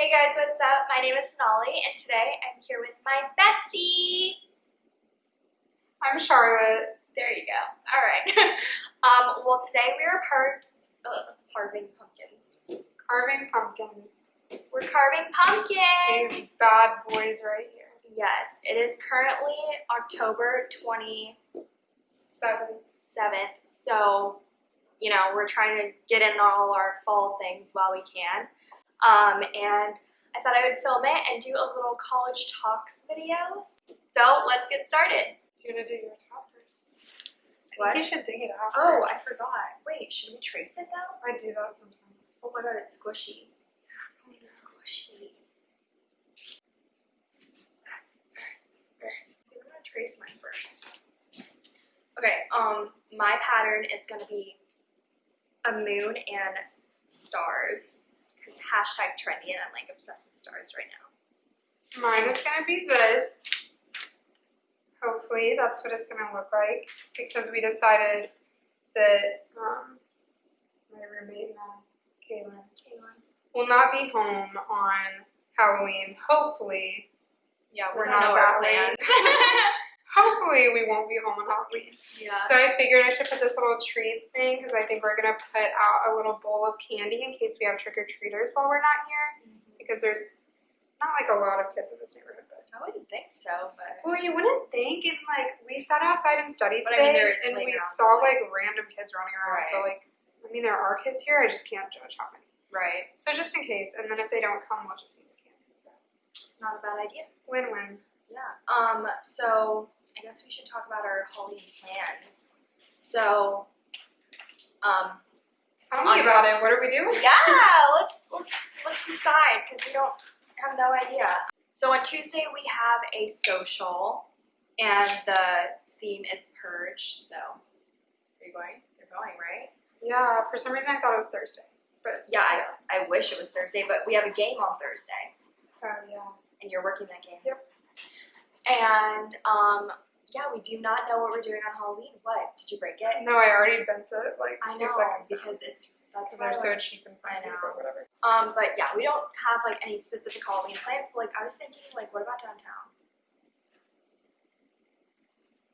Hey guys, what's up? My name is Sonali, and today I'm here with my bestie. I'm Charlotte. There you go. All right. um, well, today we are part uh, carving pumpkins. Carving pumpkins. We're carving pumpkins. These bad boys right here. Yes, it is currently October 27th, Seven. so you know we're trying to get in all our fall things while we can. Um, and I thought I would film it and do a little college talks video. So let's get started. Do you gonna do your top first? What? you should dig it out Oh, I forgot. Wait, should we trace it now? I do that sometimes. Oh my god, it's squishy. It's squishy. I'm gonna trace mine first. Okay, um, my pattern is gonna be a moon and stars. Because hashtag trendy and I'm like obsessed with stars right now. Mine is going to be this. Hopefully that's what it's going to look like because we decided that um, my roommate, uh, Kaylin, Kaylin. will not be home on Halloween. Hopefully. Yeah, We're we don't not that plans. Hopefully we won't be home on Halloween. yeah. So I figured I should put this little treats thing because I think we're gonna put out a little bowl of candy in case we have trick or treaters while we're not here because there's not like a lot of kids in this neighborhood. But I wouldn't think so, but well, you wouldn't think. And like we sat outside and studied But I mean, there is and we saw like- like random kids running around. So like, I mean, there are kids here. I just can't judge how many. right. So just in case, and then if they don't come, we'll just eat the candy. So Not a bad idea. win-win. Yeah. Um, so I guess we should talk about our Halloween plans. So, um, Tell me about it. What are we doing? yeah, let's let's let's decide because we don't have no idea. So on Tuesday we have a social, and the theme is purge. So, are you going? You're going, right? Yeah. For some reason, I thought it was Thursday, but Yeah, I, I wish it was Thursday, but we have a game on Thursday. Oh yeah. and you're working that game. Yep. And um, yeah, we do not know what we're doing on Halloween. What? Did you break it? No, I already bent it like I two know seconds ago. because it's that's they're so like- cheap and I fancy or whatever. Um, but yeah, we don't have like any specific Halloween plans. But like, I was thinking, like, what about downtown?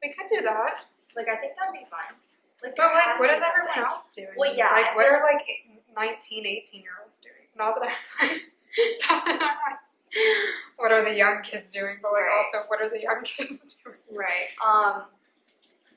We could do that. Like, I think that would be fun. Like, But like, what to everyone else doing? Well, yeah, Like, I what are like 19, 18 year olds doing? Not that I'm not that I'm like, what are the young kids doing? But like, Right. also, what are the young kids doing? Right. Um,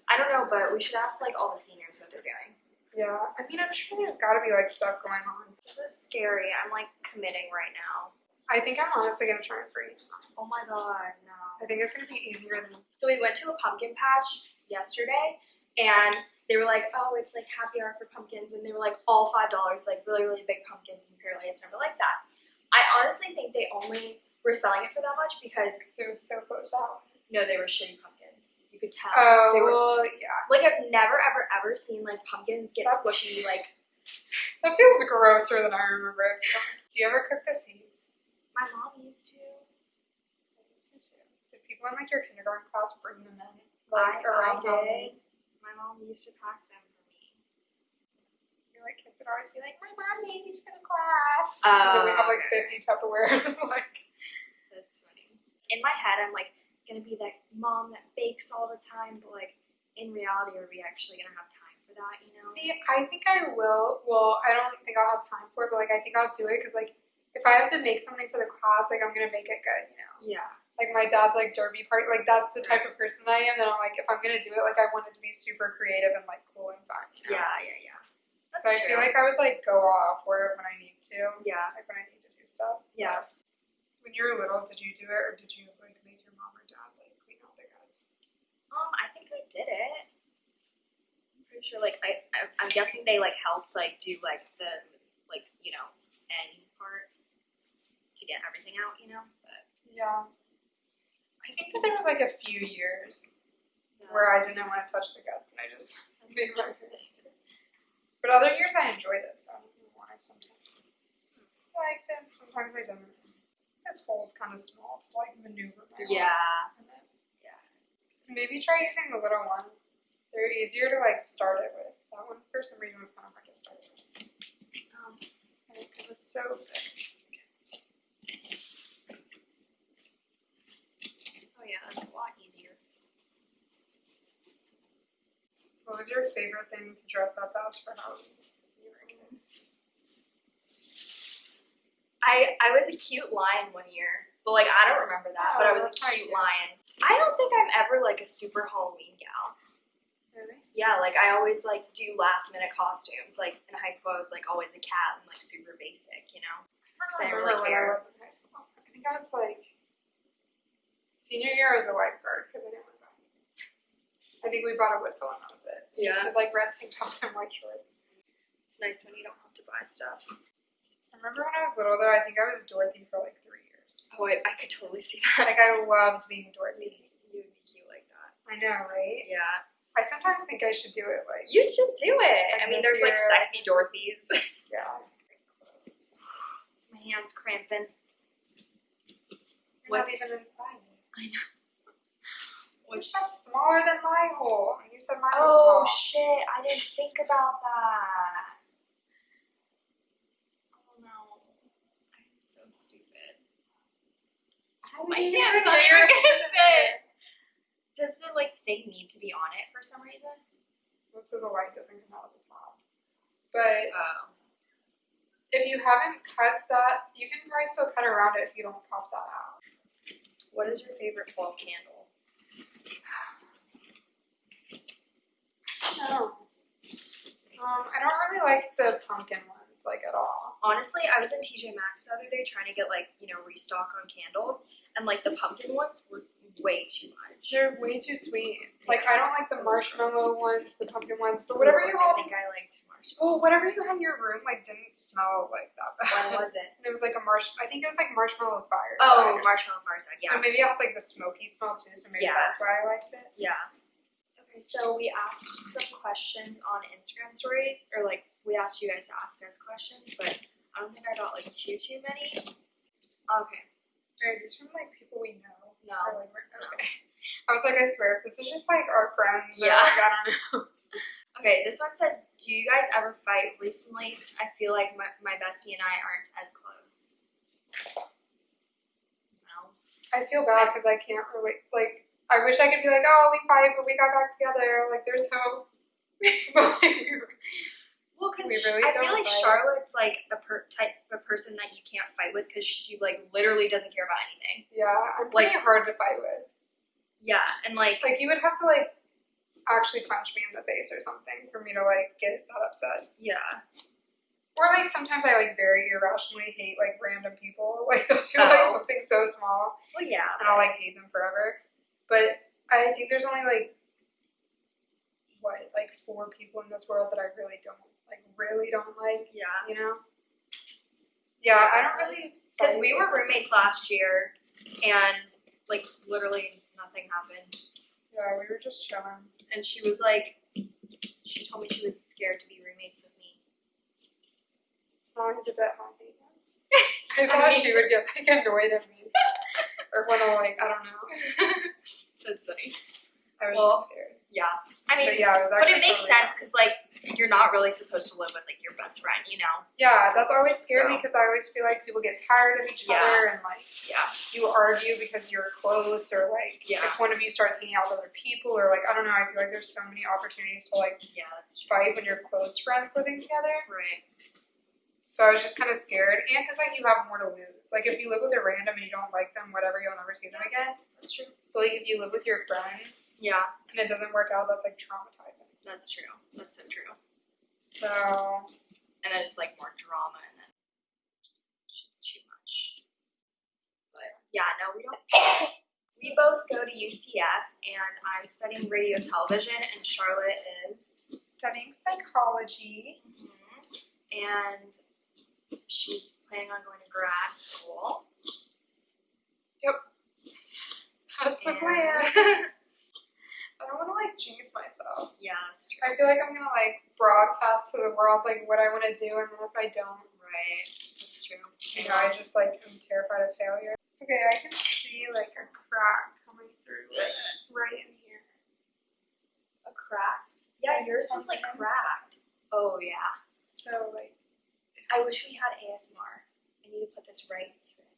I don't know, but we should ask like all the seniors what they're doing. Yeah, I mean, I'm sure there's got to be like stuff going on. This is scary. I'm like committing right now. I think I'm honestly gonna try and freeze. Oh my god, no. I think it's gonna be easier than. So we went to a pumpkin patch yesterday, and they were like, "Oh, it's like happy hour for pumpkins," and they were like all five dollars, like really really big pumpkins. And apparently, it's never like that. I honestly think they only were selling it for that much because it was so close out. no, they were shitty pumpkins. You could tell. Oh they were well, yeah. like I've never ever ever seen like pumpkins get That- squishy. Like That feels grosser than I remember it. Do you ever cook the seeds? my mom used to. Did people in like your kindergarten class bring them in? I, around I did. My mom used to pack them. Like kids would always be like, My mom made these for the class. Oh, and then we have like fifty Tupperwares of like That's funny. In my head, I'm like gonna be that mom that bakes all the time, but like in reality, are we actually gonna have time for that? You know? See, I think I will. Well, I don't think I'll have time for it, but like I think I'll do it because like if I have to make something for the class, like I'm gonna make it good, you know. Yeah. Like my dad's like derby party, like that's the type of person I am. That I'm like, if I'm gonna do it, like I want it to be super creative and like cool and fun. You know? Yeah. Yeah. Yeah. So I true. feel like I would like go off it when I need to, Yeah. like when I need to do stuff. Yeah. When you were little, did you do it or did you like make your mom or dad like clean out the guts? Um, I think I did it. I'm pretty sure. Like I, I I'm guessing they like helped like do like the like you know end part to get everything out. You know, but Yeah. I think that there was like a few years yeah. where I didn't want to touch the guts and I just made my. But other years I enjoy this. so I don't know why sometimes I liked it, sometimes I don't. This hole's kind of small to like maneuver my Yeah. Yeah. Maybe try using the little one. They're easier to like start it with. That one for some reason was kind of hard to start with. Um, because it's so thick. Oh yeah, that's why. What was your favorite thing to dress up as for Halloween? You were a kid? I I was a cute lion one year, but like I don't remember that. but I Oh, was a cute lion. I don't think I'm ever like a super Halloween gal. Really? Yeah, like I always like do last minute costumes. Like in high school, I was like always a cat and like super basic, you know. I I don't really when care. I was in high school. I think I was like senior year. I was a lifeguard because I didn't want to buy. I think we brought a whistle and that was it. We used to like red tank tops and white shorts. It's nice when you don't have to buy stuff. I remember when I was little though. I think I was Dorothy for like three years. Oh, I, I could totally see that. Like I loved being Dorothy. You would be cute like that. I know, right? Yeah. I sometimes think I should do it like You should do it. Like I mean, there's like sexy Dorothy's. yeah. My hand's cramping. You're not What's- even inside. I know. Which that's smaller than my hole. You said mine was Oh small. shit! I didn't think about that. Oh no, I'm so stupid. How oh, My did you hands not your gonna hand in fit. Does the like thing need to be on it for some reason? Most of the light doesn't come out of the top. But Oh. if you haven't cut that, you can probably still cut around it if you don't pop that out. What is your favorite fall candle? Oh. Um, I don't really like the pumpkin ones like at all. Honestly, I was in TJ Maxx the other day trying to get like you know restock on candles, and like the pumpkin ones were way too much. They're way too sweet. Like I don't like the marshmallow ones, the pumpkin ones, but whatever you I think I liked marshmallow. Well, whatever you had in your room like didn't smell like that bad. What was it? It was like a marsh. I think it was like marshmallow fire. Oh, marshmallow fireside. Yeah. So maybe it had like the smoky smell too. So maybe Yeah. that's why I liked it. Yeah. So we asked some questions on Instagram stories, or like we asked you guys to ask us questions, but I don't think I got like too too many. Okay. Are these from like people we know? No. Or, like, okay. I was like, I swear, if this is just like our friends. or, Yeah. Like, I don't know. Okay, this one says, Do you guys ever fight? Recently, I feel like my, my bestie and I aren't as close. No. I feel bad because I can't relate. Like, I wish I could be like, oh, we fight, but we got back together. Like, there's no. like, we Well, because We really I feel like fight. Charlotte's like a per- type of person that you can't fight with because she like literally doesn't care about anything. yeah, I'm Like- hard to fight with. Yeah, and like Like, you would have to like actually punch me in the face or something for me to like get that upset. yeah, Or like sometimes I like very irrationally hate like random people. Like do like Oh. something so small well yeah, and I'll like hate them forever. But I think there's only like what, like four people in this world that I really don't like really don't like, yeah. you know? Yeah, I don't really Because we were roommates last year, and like literally nothing happened. Yeah, we were just chilling. And she was like, she told me she was scared to be roommates with me. Smalley's a bit famous. I thought mean- she would get like annoyed at me. or wanna like, I don't know. That's funny. I was Well, scared. Yeah, I mean, But yeah, it was but it makes totally sense because like you're not really supposed to live with like your best friend, you know? Yeah, that's always scared me So- because I always feel like people get tired of each Yeah. other and like Yeah, you argue because you're close or like Yeah. if one of you starts hanging out with other people or like I don't know, I feel like there's so many opportunities to like yeah, that's true. fight when you're close friends living together. Right. So I was just kind of scared and because like you have more to lose. Like if you live with a random and you don't like them, whatever, you'll never see them again. That's true. But like if you live with your friend Yeah, and it doesn't work out, that's like traumatizing. that's true. That's so true. So And then it's like more drama, and then it's just too much. But yeah, no, we don't. We both go to UCF, and I'm studying radio television, and Charlotte is. studying psychology. Mm-hmm. And she's planning on going to grad school. Yep. That's the And- plan. I don't want to like jinx myself. yeah, that's true. I feel like I'm gonna like broadcast to the world like what I want to do, and then if I don't, Right, that's true. you know, I just like am terrified of failure. Okay, I can see like a crack coming through like right in here. A crack? Yeah, yours was like cracked. Oh yeah. So like, I wish we had ASMR. I need to put this right into it.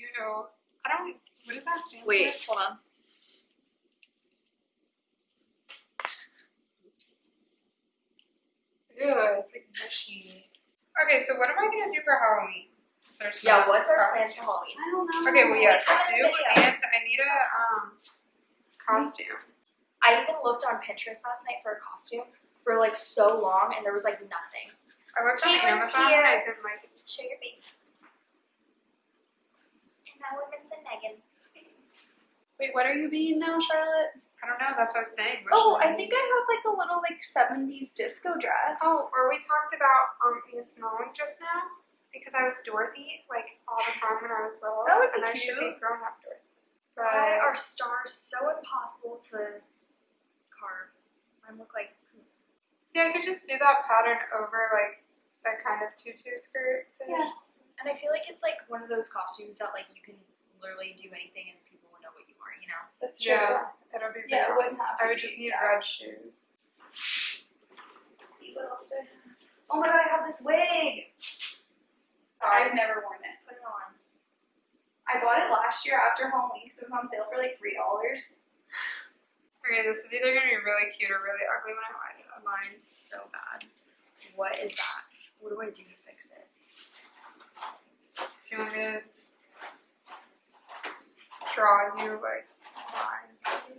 you know, I don't. What does that stand Wait, for? hold on. Oops. Ew, it's like mushy. Okay, so what am I gonna do for Halloween? There's Yeah, what's our costume. plans for Halloween? I don't know. Okay, well yes, Comment do in the video. and I need a um costume. I even looked on Pinterest last night for a costume for like so long, and there was like nothing. I looked on Caitlin's Amazon and I didn't like it. Show your face. And now we're missing Megan. Wait, what are you being now, Charlotte? I don't know, that's what I was saying. What Oh, I think I have like a little like 70s disco dress. Oh, or we talked about um Aunt Snowing just now because I was Dorothy like all the time when I was little, That would be and I should be cute. grown up Dorothy. Why are stars so impossible to carve? Mine look like see, I could just do that pattern over like that kind of tutu skirt. thing. Yeah. And I feel like it's like one of those costumes that like you can literally do anything and people will know what you are, you know? That's true. Yeah, it'll be. Yeah, it wouldn't have I would be just need exact. red shoes. Let's see what else do I have. Oh my god, I have this wig. I've never worn it. Put it on. I bought it last year after Halloween because it was on sale for like three dollars. Okay, this is either gonna be really cute or really ugly when I line it up. Mine's so bad. What is that? What do I do to fix it? Do you want me to draw you like lines? Um,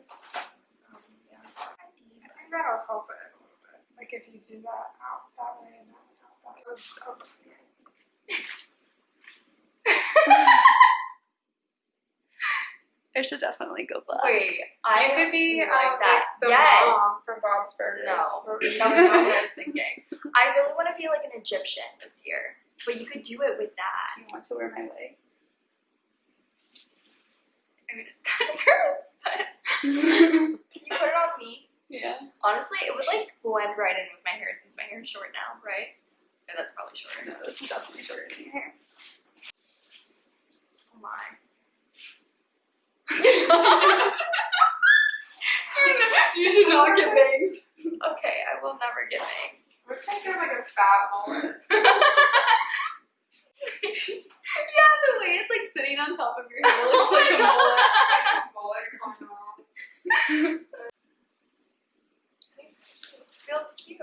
yeah. I think that'll help it a little bit. Like if you do that out that way and that out that way. It's up here. I should definitely go black. Wait, I you could be like um, that. like the yes. mom from Bob's Burgers. No, that was not what I was thinking. I really want to be like an Egyptian this year, but you could do it with that. Do you want to wear my wig? I mean, it's kind of gross, but can you put it on me? yeah. Honestly, it would like blend right in with my hair since my hair is short now, right? Yeah, that's probably shorter. No, this is definitely shorter than your hair. Oh my. You should not get bangs. Okay, I will never get bangs. Looks like you're like a fat mullet. Yeah, the way it's like sitting on top of your head looks oh like a mullet. like a mullet coming off. Feels cute.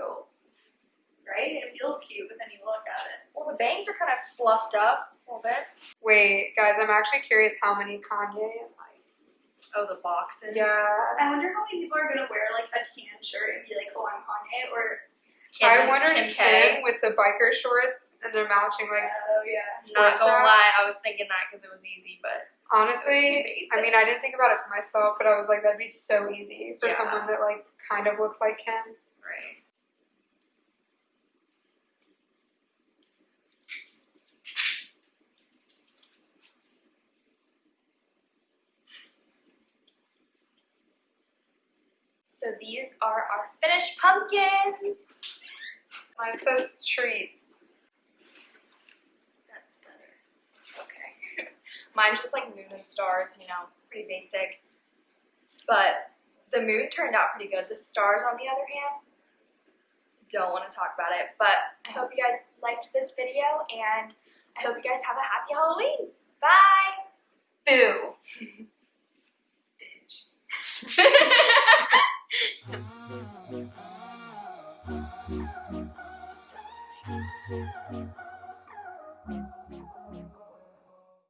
Right? It feels cute, but then you look at it. Well, the bangs are kind of fluffed up a little bit. Wait, guys, I'm actually curious how many Kanye and like. Oh, the boxes. Yeah. I wonder how many people are gonna wear like a tan shirt and be like, oh, I'm Kanye, or Kim, I wondered Kim Kim, K. with the biker shorts and they're matching like. oh yeah. Not gonna bra. lie, I was thinking that because it was easy, but it was too Honestly. I mean, I didn't think about it for myself, but I was like, that'd be so easy for Yeah. someone that like kind of looks like him. right. So these are our finished pumpkins. Mine says treats. That's better. Okay. Mine's just like moon and stars, you know, pretty basic. But the moon turned out pretty good. The stars, on the other hand, don't want to talk about it. But I hope you guys liked this video, and I hope you guys have a happy Halloween. Bye! Boo. Bitch. yeah.